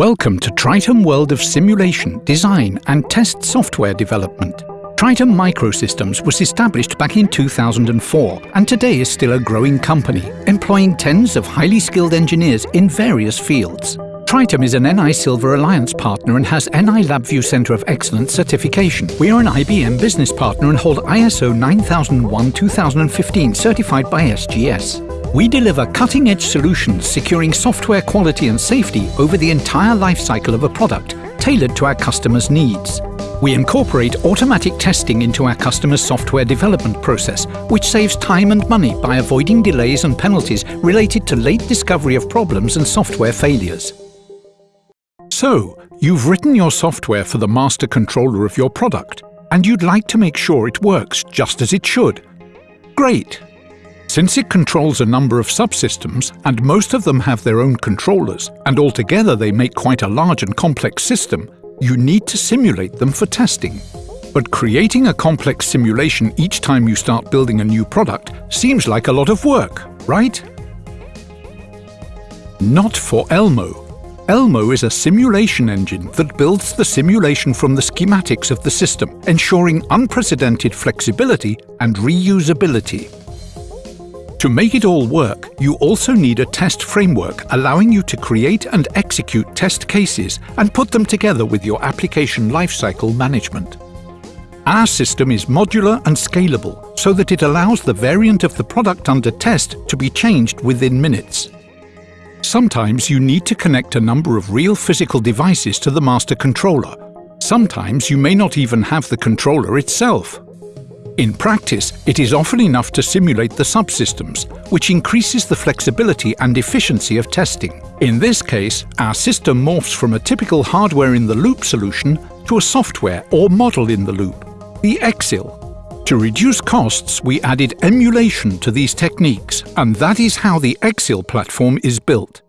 Welcome to Triton World of Simulation, Design and Test Software Development. Triton Microsystems was established back in 2004 and today is still a growing company, employing tens of highly skilled engineers in various fields. Triton is an NI Silver Alliance partner and has NI LabVIEW Centre of Excellence certification. We are an IBM business partner and hold ISO 9001-2015 certified by SGS. We deliver cutting-edge solutions securing software quality and safety over the entire lifecycle of a product, tailored to our customers' needs. We incorporate automatic testing into our customers' software development process, which saves time and money by avoiding delays and penalties related to late discovery of problems and software failures. So, you've written your software for the master controller of your product, and you'd like to make sure it works just as it should. Great! Since it controls a number of subsystems, and most of them have their own controllers, and altogether they make quite a large and complex system, you need to simulate them for testing. But creating a complex simulation each time you start building a new product seems like a lot of work, right? Not for Elmo. Elmo is a simulation engine that builds the simulation from the schematics of the system, ensuring unprecedented flexibility and reusability. To make it all work, you also need a test framework allowing you to create and execute test cases and put them together with your application lifecycle management. Our system is modular and scalable so that it allows the variant of the product under test to be changed within minutes. Sometimes you need to connect a number of real physical devices to the master controller. Sometimes you may not even have the controller itself. In practice, it is often enough to simulate the subsystems, which increases the flexibility and efficiency of testing. In this case, our system morphs from a typical hardware-in-the-loop solution to a software or model-in-the-loop, the EXIL. To reduce costs, we added emulation to these techniques, and that is how the EXIL platform is built.